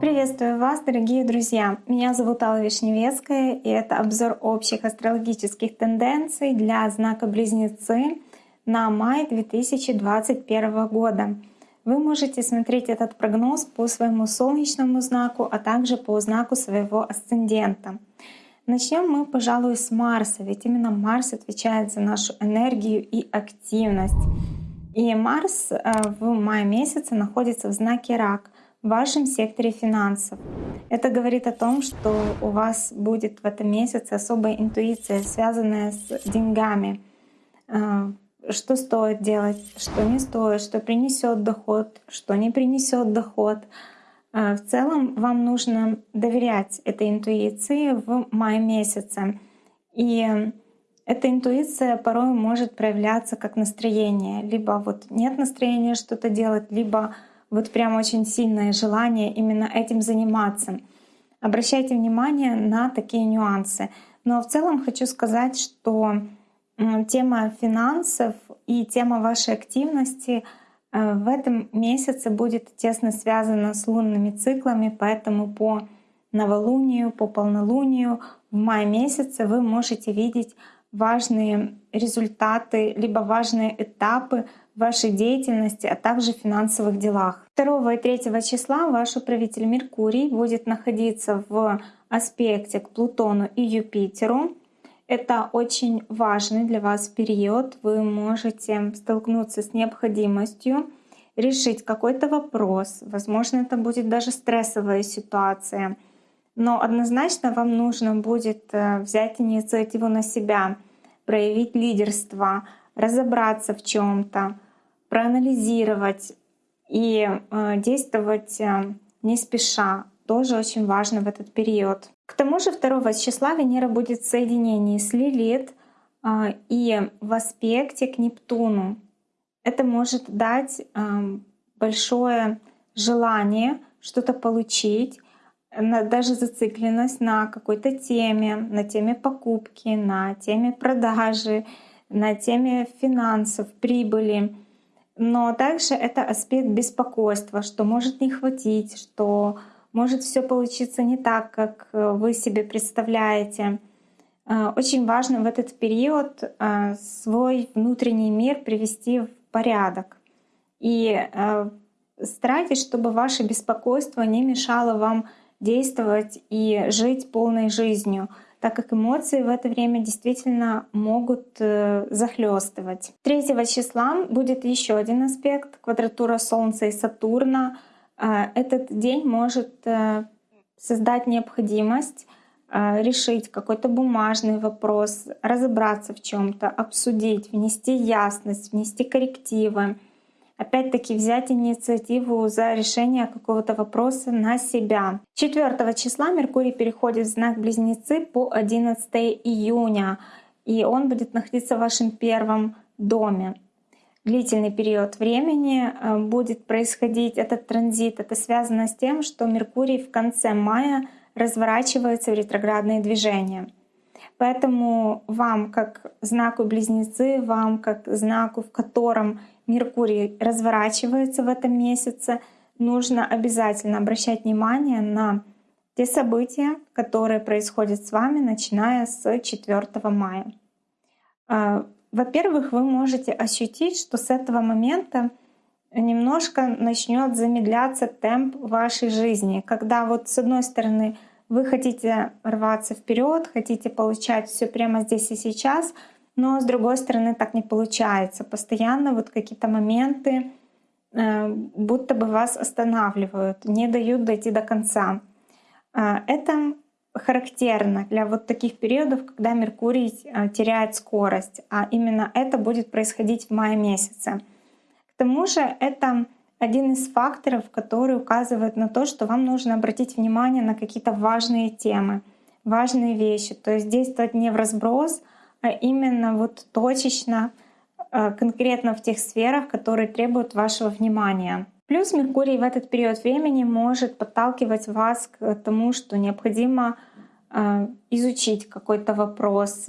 Приветствую вас, дорогие друзья! Меня зовут Алла Вишневецкая, и это обзор общих астрологических тенденций для знака Близнецы на май 2021 года. Вы можете смотреть этот прогноз по своему солнечному знаку, а также по знаку своего асцендента. Начнем мы, пожалуй, с Марса, ведь именно Марс отвечает за нашу энергию и активность. И Марс э, в мае месяце находится в знаке Рак — в вашем секторе финансов. Это говорит о том, что у вас будет в этом месяце особая интуиция, связанная с деньгами. А, что стоит делать, что не стоит, что принесет доход, что не принесет доход. А, в целом вам нужно доверять этой интуиции в мае месяце. И эта интуиция порой может проявляться как настроение. Либо вот нет настроения что-то делать, либо вот прям очень сильное желание именно этим заниматься. Обращайте внимание на такие нюансы. Но в целом хочу сказать, что тема финансов и тема вашей активности э, в этом месяце будет тесно связана с лунными циклами, поэтому по новолунию, по полнолунию в мае месяце вы можете видеть важные результаты, либо важные этапы вашей деятельности, а также финансовых делах. 2 и 3 числа ваш управитель Меркурий будет находиться в аспекте к Плутону и Юпитеру. Это очень важный для вас период. Вы можете столкнуться с необходимостью решить какой-то вопрос. Возможно, это будет даже стрессовая ситуация. Но однозначно вам нужно будет э, взять инициативу на себя, проявить лидерство, разобраться в чем-то, проанализировать и э, действовать э, не спеша. Тоже очень важно в этот период. К тому же 2 числа Венера будет в соединении с Лилит и в аспекте к Нептуну. Это может дать большое желание что-то получить, даже зацикленность на какой-то теме, на теме покупки, на теме продажи, на теме финансов, прибыли. Но также это аспект беспокойства, что может не хватить, что может все получиться не так, как э, вы себе представляете. Э, очень важно в этот период э, свой внутренний мир привести в порядок. И старайтесь, чтобы ваше беспокойство не мешало вам действовать и жить полной жизнью так как эмоции в это время действительно могут э, захлестывать. 3 числа будет еще один аспект — квадратура Солнца и Сатурна. Э, этот день может э, создать необходимость решить какой-то бумажный вопрос, разобраться в чем то обсудить, внести ясность, внести коррективы опять-таки взять инициативу за решение какого-то вопроса на себя. 4 числа Меркурий переходит в знак Близнецы по 11 июня, и он будет находиться в вашем первом доме. Длительный период времени э, будет происходить этот транзит. Это связано с тем, что Меркурий в конце мая разворачивается в ретроградные движения. Поэтому вам, как знаку близнецы, вам, как знаку, в котором Меркурий разворачивается в этом месяце, нужно обязательно обращать внимание на те события, которые происходят с вами, начиная с 4 мая. А, во-первых, вы можете ощутить, что с этого момента немножко начнет замедляться темп вашей жизни, когда вот с одной стороны вы хотите рваться вперед, хотите получать все прямо здесь и сейчас — но с другой стороны так не получается. Постоянно вот какие-то моменты э, будто бы вас останавливают, не дают дойти до конца. Э, это характерно для вот таких периодов, когда Меркурий э, теряет скорость, а именно это будет происходить в мае месяце. К тому же это один из факторов, который указывает на то, что вам нужно обратить внимание на какие-то важные темы, важные вещи. То есть действовать не в разброс, а именно вот точечно, э, конкретно в тех сферах, которые требуют вашего внимания. Плюс Меркурий в этот период времени может подталкивать вас к тому, что необходимо э, изучить какой-то вопрос,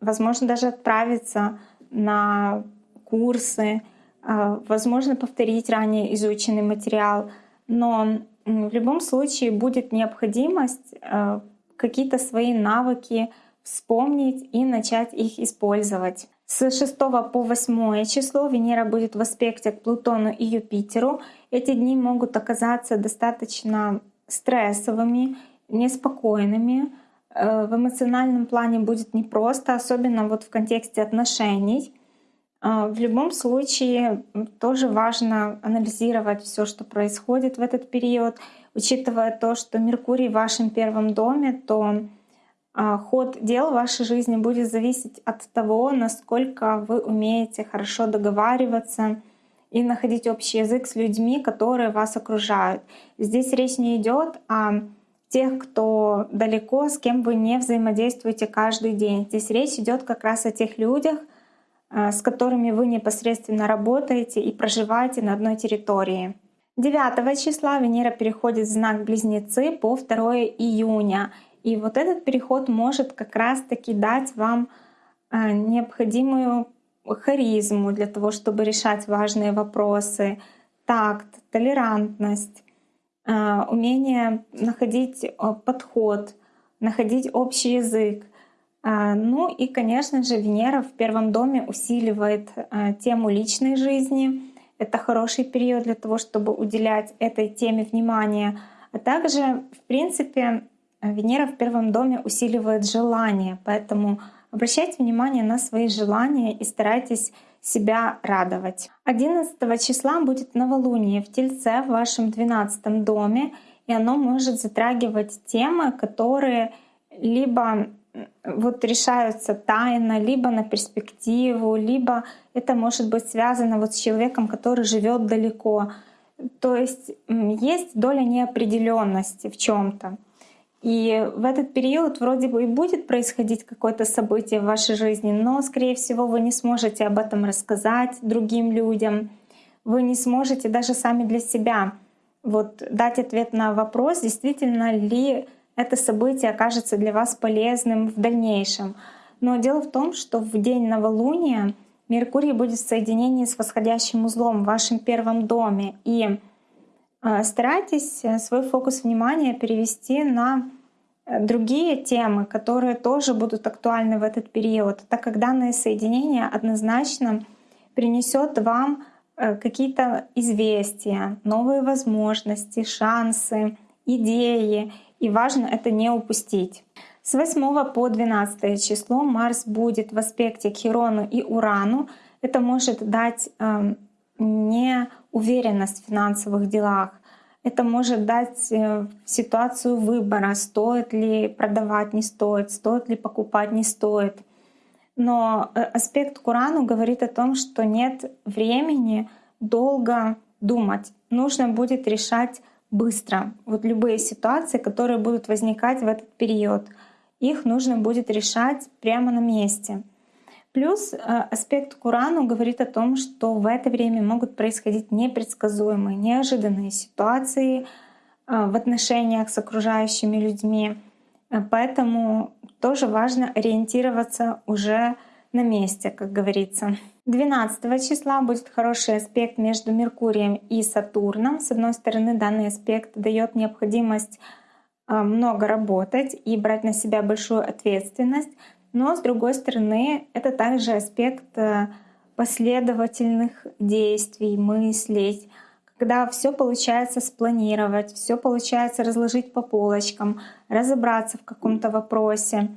возможно, даже отправиться на курсы, возможно повторить ранее изученный материал, но в любом случае будет необходимость а, какие-то свои навыки вспомнить и начать их использовать. С 6 по 8 число Венера будет в аспекте к Плутону и Юпитеру. Эти дни могут оказаться достаточно стрессовыми, неспокойными. Э, в эмоциональном плане будет непросто, особенно вот в контексте отношений. Э, в любом случае тоже важно анализировать все, что происходит в этот период, учитывая то, что Меркурий в вашем первом доме, то а, ход дел в вашей жизни будет зависеть от того, насколько вы умеете хорошо договариваться и находить общий язык с людьми, которые вас окружают. Здесь речь не идет о тех, кто далеко, с кем вы не взаимодействуете каждый день. Здесь речь идет как раз о тех людях, а, с которыми вы непосредственно работаете и проживаете на одной территории. 9 числа Венера переходит в знак Близнецы по 2 июня — и вот этот переход может как раз-таки дать вам а, необходимую харизму для того, чтобы решать важные вопросы, такт, толерантность, а, умение находить а, подход, находить общий язык. Ну и, конечно же, Венера в первом доме усиливает тему личной жизни. Это хороший период для того, чтобы уделять этой теме внимание. А также, в принципе, Венера в первом доме усиливает желание, поэтому обращайте внимание на свои желания и старайтесь себя радовать. 11 числа будет новолуние в Тельце в вашем 12 доме, и оно может затрагивать темы, которые либо вот решаются тайно, либо на перспективу, либо это может быть связано вот с человеком, который живет далеко. То есть есть доля неопределенности в чем-то. И в этот период вроде бы и будет происходить какое-то событие в вашей жизни, но, скорее всего, вы не сможете об этом рассказать другим людям. Вы не сможете даже сами для себя вот дать ответ на вопрос, действительно ли это событие окажется для вас полезным в дальнейшем. Но дело в том, что в день новолуния Меркурий будет в соединении с восходящим узлом в вашем первом доме. И а, старайтесь э, свой фокус внимания перевести на э, другие темы, которые тоже будут актуальны в этот период, так как данное соединение однозначно принесет вам э, какие-то известия, новые возможности, шансы, идеи. И важно это не упустить. С 8 по 12 число Марс будет в аспекте к Хирону и Урану. Это может дать эм, неуверенность в финансовых делах. Это может дать э, ситуацию выбора, стоит ли продавать, не стоит, стоит ли покупать, не стоит. Но э, аспект Курану говорит о том, что нет времени долго думать. Нужно будет решать быстро. Вот любые ситуации, которые будут возникать в этот период, их нужно будет решать прямо на месте. Плюс э, аспект Курану говорит о том, что в это время могут происходить непредсказуемые, неожиданные ситуации э, в отношениях с окружающими людьми. Э, поэтому тоже важно ориентироваться уже на месте, как говорится. 12 числа будет хороший аспект между Меркурием и Сатурном. С одной стороны, данный аспект дает необходимость много работать и брать на себя большую ответственность. Но, с другой стороны, это также аспект э, последовательных действий, мыслей, когда все получается спланировать, все получается разложить по полочкам, разобраться в каком-то вопросе.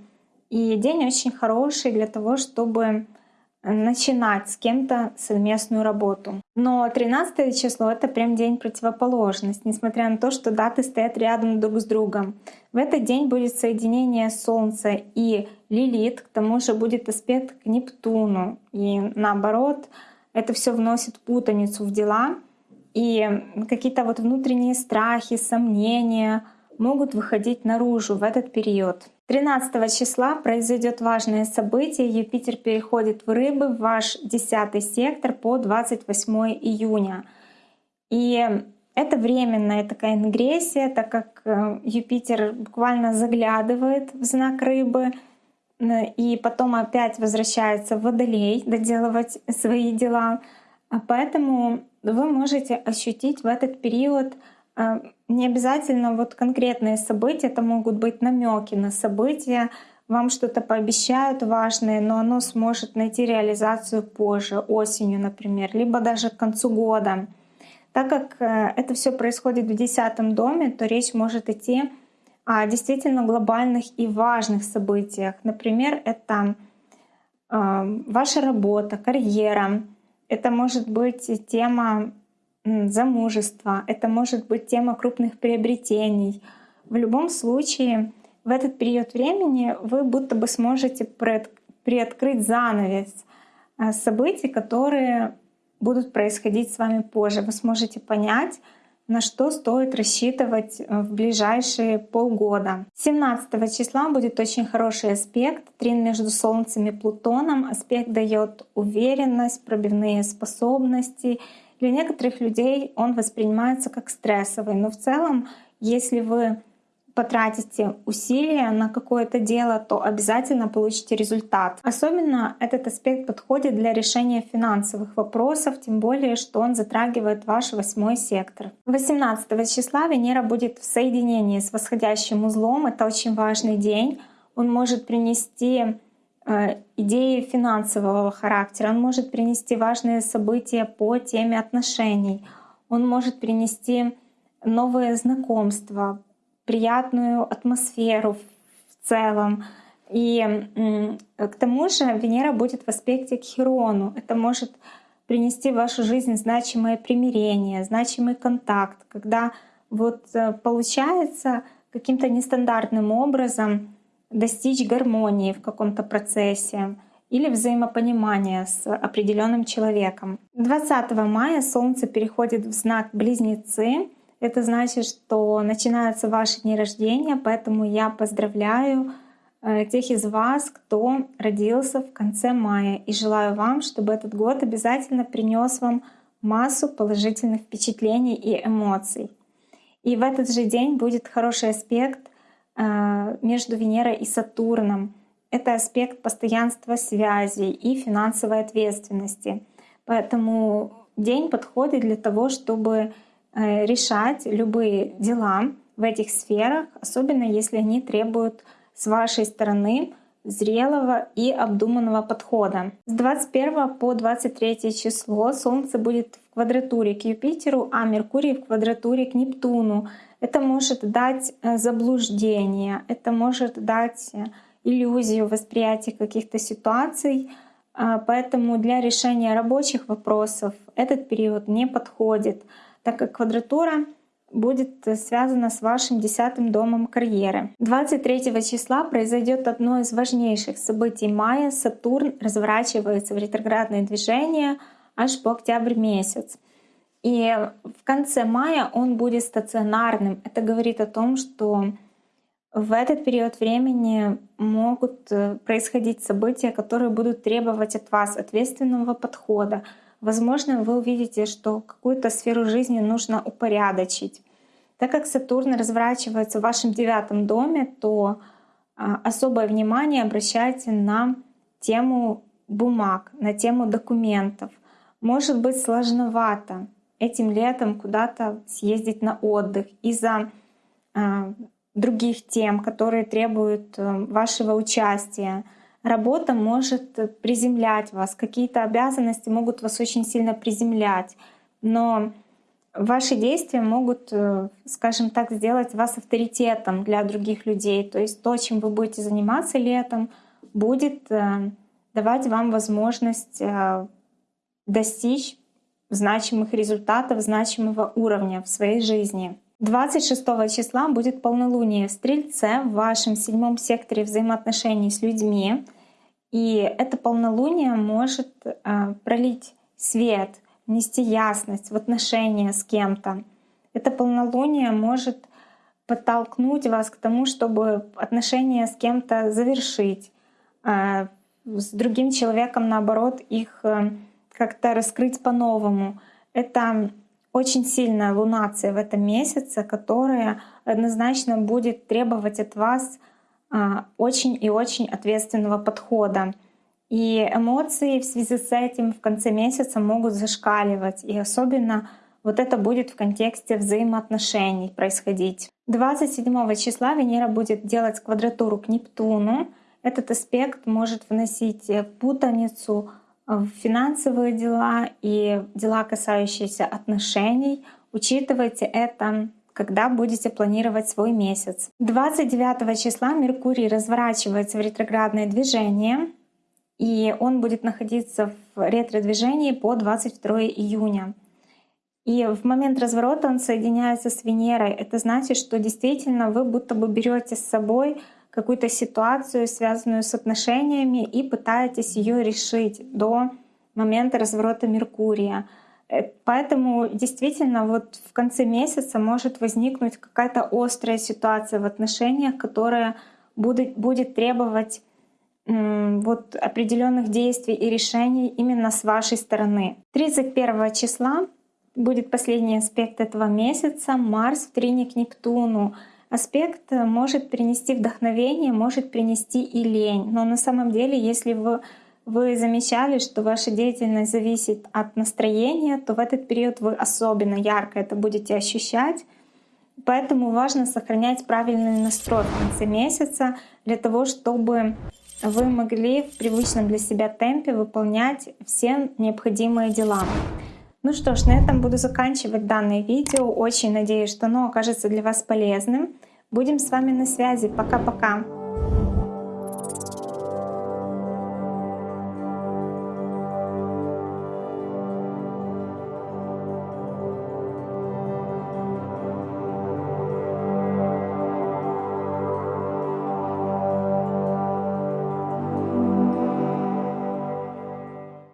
И день очень хороший для того, чтобы начинать с кем-то совместную работу. Но 13 число — это прям день противоположность, несмотря на то, что даты стоят рядом друг с другом. В этот день будет соединение Солнца и Лилит, к тому же будет аспект к Нептуну. И наоборот, это все вносит путаницу в дела. И какие-то вот внутренние страхи, сомнения могут выходить наружу в этот период. 13 числа произойдет важное событие. Юпитер переходит в рыбы в ваш 10 сектор по 28 июня. И это временная такая ингрессия, так как э, Юпитер буквально заглядывает в знак рыбы и потом опять возвращается в Водолей доделывать свои дела. А Поэтому вы можете ощутить в этот период а, не обязательно вот конкретные события, это могут быть намеки на события, вам что-то пообещают важное, но оно сможет найти реализацию позже, осенью, например, либо даже к концу года. Так как э, это все происходит в десятом доме, то речь может идти о действительно глобальных и важных событиях. Например, это э, ваша работа, карьера, это может быть тема замужества, это может быть тема крупных приобретений. В любом случае, в этот период времени вы будто бы сможете приоткрыть занавес э, событий, которые будут происходить с вами позже. Вы сможете понять, на что стоит рассчитывать э, в ближайшие полгода. 17 числа будет очень хороший аспект, трин между Солнцем и Плутоном. Аспект дает уверенность, пробивные способности. Для некоторых людей он воспринимается как стрессовый, но в целом, если вы потратите усилия на какое-то дело, то обязательно получите результат. Особенно этот аспект подходит для решения финансовых вопросов, тем более, что он затрагивает ваш восьмой сектор. 18 числа Венера будет в соединении с восходящим узлом. Это очень важный день. Он может принести идеи финансового характера, он может принести важные события по теме отношений, он может принести новые знакомства, приятную атмосферу в целом. И к тому же Венера будет в аспекте к Херону. Это может принести в вашу жизнь значимое примирение, значимый контакт, когда вот э, получается каким-то нестандартным образом достичь гармонии в каком-то процессе или взаимопонимания с определенным человеком. 20 мая Солнце переходит в знак Близнецы, это значит, что начинаются ваши дни рождения, поэтому я поздравляю э, тех из вас, кто родился в конце мая. И желаю вам, чтобы этот год обязательно принес вам массу положительных впечатлений и эмоций. И в этот же день будет хороший аспект между Венерой и Сатурном. Это аспект постоянства связи и финансовой ответственности. Поэтому день подходит для того, чтобы Э, решать любые дела в этих сферах, особенно если они требуют с вашей стороны зрелого и обдуманного подхода. С 21 по 23 число Солнце будет в квадратуре к Юпитеру, а Меркурий в квадратуре к Нептуну. Это может дать э, заблуждение, это может дать э, иллюзию восприятия каких-то ситуаций, поэтому для решения рабочих вопросов этот период не подходит так как квадратура будет связана с вашим десятым домом карьеры. 23 числа произойдет одно из важнейших событий мая. Сатурн разворачивается в ретроградное движение аж по октябрь месяц. И в конце мая он будет стационарным. Это говорит о том, что в этот период времени могут э, происходить события, которые будут требовать от вас ответственного подхода, Возможно, вы увидите, что какую-то сферу жизни нужно упорядочить. Так как Сатурн разворачивается в вашем девятом доме, то а, особое внимание обращайте на тему бумаг, на тему документов. Может быть сложновато этим летом куда-то съездить на отдых из-за э, других тем, которые требуют э, вашего участия работа может приземлять вас, какие-то обязанности могут вас очень сильно приземлять, но ваши действия могут, э, скажем так, сделать вас авторитетом для других людей. То есть то, чем вы будете заниматься летом, будет э, давать вам возможность э, достичь значимых результатов, значимого уровня в своей жизни. 26 числа будет полнолуние в Стрельце в вашем седьмом секторе взаимоотношений с людьми. И это полнолуние может э, пролить свет, нести ясность в отношения с кем-то. Это полнолуние может подтолкнуть вас к тому, чтобы отношения с кем-то завершить, э, с другим человеком, наоборот, их э, как-то раскрыть по-новому. Это очень сильная лунация в этом месяце, которая однозначно будет требовать от вас а, очень и очень ответственного подхода. И эмоции в связи с этим в конце месяца могут зашкаливать. И особенно вот это будет в контексте взаимоотношений происходить. 27 числа Венера будет делать квадратуру к Нептуну. Этот аспект может вносить путаницу в финансовые дела и дела, касающиеся отношений. Учитывайте это когда будете планировать свой месяц. 29 числа Меркурий разворачивается в ретроградное движение, и он будет находиться в ретро-движении по 22 июня. И в момент разворота он соединяется с Венерой. Это значит, что действительно вы будто бы берете с собой какую-то ситуацию, связанную с отношениями, и пытаетесь ее решить до момента разворота Меркурия. Э, поэтому действительно вот в конце месяца может возникнуть какая-то острая ситуация в отношениях, которая будет, будет требовать вот определенных действий и решений именно с вашей стороны. 31 числа будет последний аспект этого месяца — Марс в трине к Нептуну. Аспект может принести вдохновение, может принести и лень. Но на самом деле, если вы вы замечали, что ваша деятельность зависит от настроения, то в этот период вы особенно ярко это будете ощущать. Поэтому важно сохранять правильный настрой в конце месяца для того, чтобы вы могли в привычном для себя темпе выполнять все необходимые дела. Ну что ж, на этом буду заканчивать данное видео. Очень надеюсь, что оно окажется для вас полезным. Будем с вами на связи. Пока-пока.